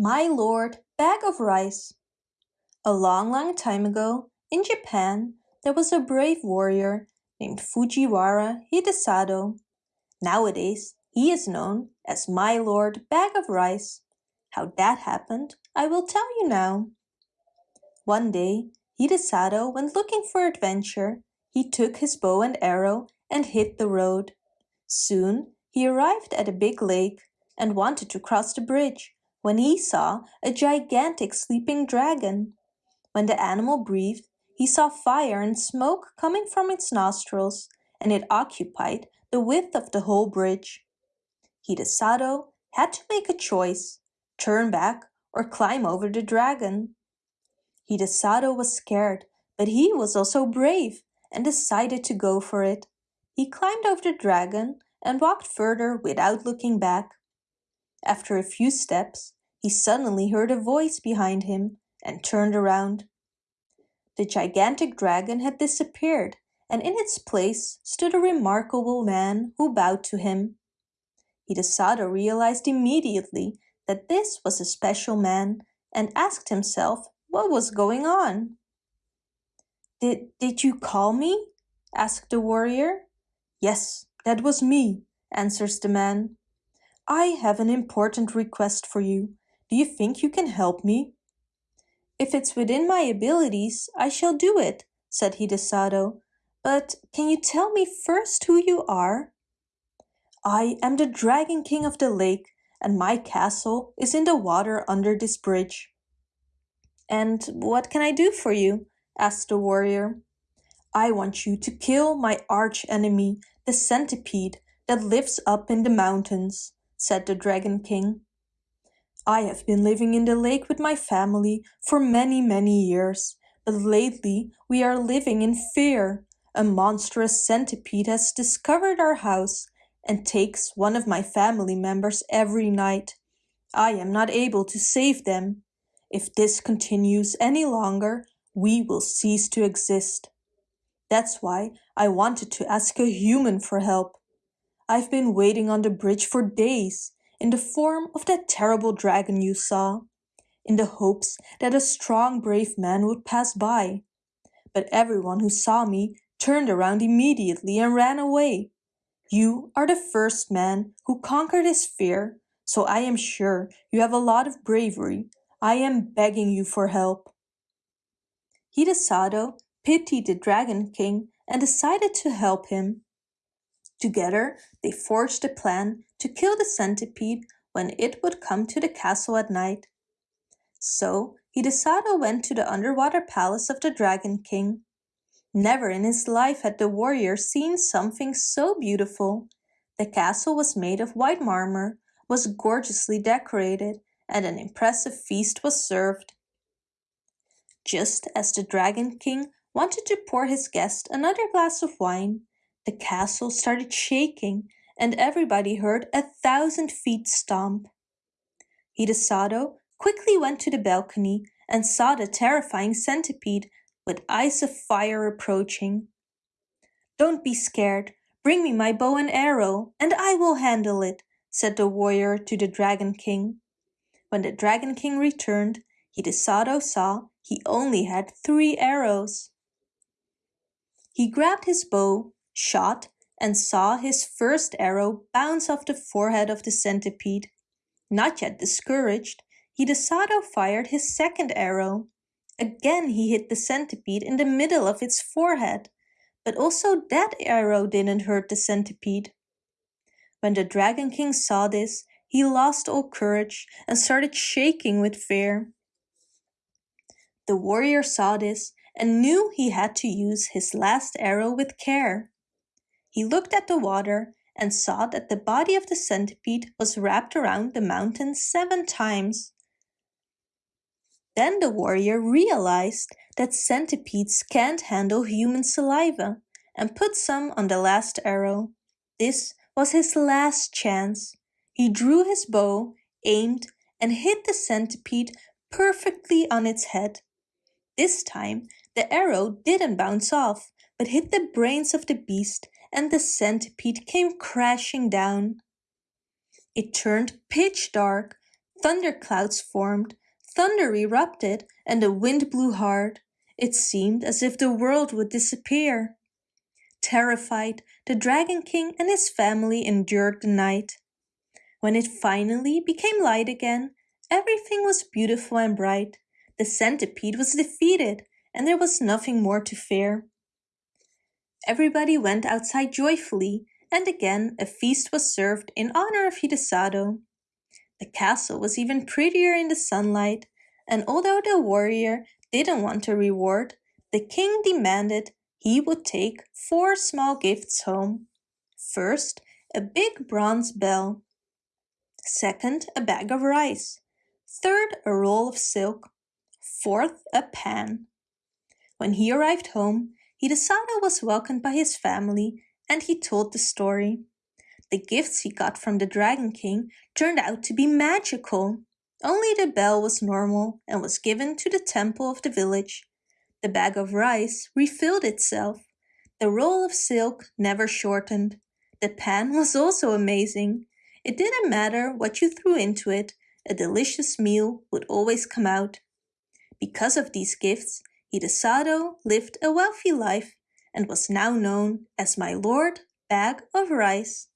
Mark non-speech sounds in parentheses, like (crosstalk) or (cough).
My Lord Bag of Rice A long long time ago, in Japan, there was a brave warrior named Fujiwara Hidesado. Nowadays, he is known as My Lord Bag of Rice. How that happened, I will tell you now. One day, Hidesado went looking for adventure. He took his bow and arrow and hit the road. Soon he arrived at a big lake and wanted to cross the bridge when he saw a gigantic sleeping dragon. When the animal breathed, he saw fire and smoke coming from its nostrils, and it occupied the width of the whole bridge. Hidesado had to make a choice, turn back or climb over the dragon. Hidesado was scared, but he was also brave and decided to go for it. He climbed over the dragon and walked further without looking back. After a few steps, he suddenly heard a voice behind him and turned around. The gigantic dragon had disappeared, and in its place stood a remarkable man who bowed to him. Hidesado realized immediately that this was a special man and asked himself what was going on. Did, did you call me? asked the warrior. Yes, that was me, answers the man. I have an important request for you. Do you think you can help me? If it's within my abilities, I shall do it, said Hidesado. But can you tell me first who you are? I am the Dragon King of the lake, and my castle is in the water under this bridge. And what can I do for you? asked the warrior. I want you to kill my arch enemy, the centipede that lives up in the mountains said the Dragon King. I have been living in the lake with my family for many, many years, but lately we are living in fear. A monstrous centipede has discovered our house and takes one of my family members every night. I am not able to save them. If this continues any longer, we will cease to exist. That's why I wanted to ask a human for help. I've been waiting on the bridge for days, in the form of that terrible dragon you saw, in the hopes that a strong brave man would pass by. But everyone who saw me turned around immediately and ran away. You are the first man who conquered his fear, so I am sure you have a lot of bravery. I am begging you for help. Hidesado pitied the Dragon King and decided to help him. Together, they forged a plan to kill the centipede when it would come to the castle at night. So, Hidesado went to the underwater palace of the Dragon King. Never in his life had the warrior seen something so beautiful. The castle was made of white marmor, was gorgeously decorated, and an impressive feast was served. Just as the Dragon King wanted to pour his guest another glass of wine, the castle started shaking and everybody heard a thousand feet stomp. Hidesado quickly went to the balcony and saw the terrifying centipede with eyes of fire approaching. Don't be scared, bring me my bow and arrow, and I will handle it, said the warrior to the Dragon King. When the Dragon King returned, Hidesado saw he only had three arrows. He grabbed his bow shot and saw his first arrow bounce off the forehead of the centipede. Not yet discouraged, Hidesado fired his second arrow. Again he hit the centipede in the middle of its forehead, but also that arrow didn't hurt the centipede. When the Dragon King saw this, he lost all courage and started shaking with fear. The warrior saw this and knew he had to use his last arrow with care. He looked at the water and saw that the body of the centipede was wrapped around the mountain seven times. Then the warrior realized that centipedes can't handle human saliva and put some on the last arrow. This was his last chance. He drew his bow, aimed, and hit the centipede perfectly on its head. This time, the arrow didn't bounce off, but hit the brains of the beast and the centipede came crashing down. It turned pitch dark, Thunderclouds formed, thunder erupted, and the wind blew hard. It seemed as if the world would disappear. Terrified, the Dragon King and his family endured the night. When it finally became light again, everything was beautiful and bright. The centipede was defeated, and there was nothing more to fear. Everybody went outside joyfully, and again a feast was served in honor of Hidesado. The castle was even prettier in the sunlight, and although the warrior didn't want a reward, the king demanded he would take four small gifts home. First, a big bronze bell. Second, a bag of rice. Third, a roll of silk. Fourth, a pan. When he arrived home, Hidesado was welcomed by his family and he told the story. The gifts he got from the Dragon King turned out to be magical. Only the bell was normal and was given to the temple of the village. The bag of rice refilled itself. The roll of silk never shortened. The pan (laughs) was also amazing. It didn't matter what you threw into it, a delicious meal would always come out. Because of these gifts, Hidesado lived a wealthy life and was now known as my Lord Bag of Rice.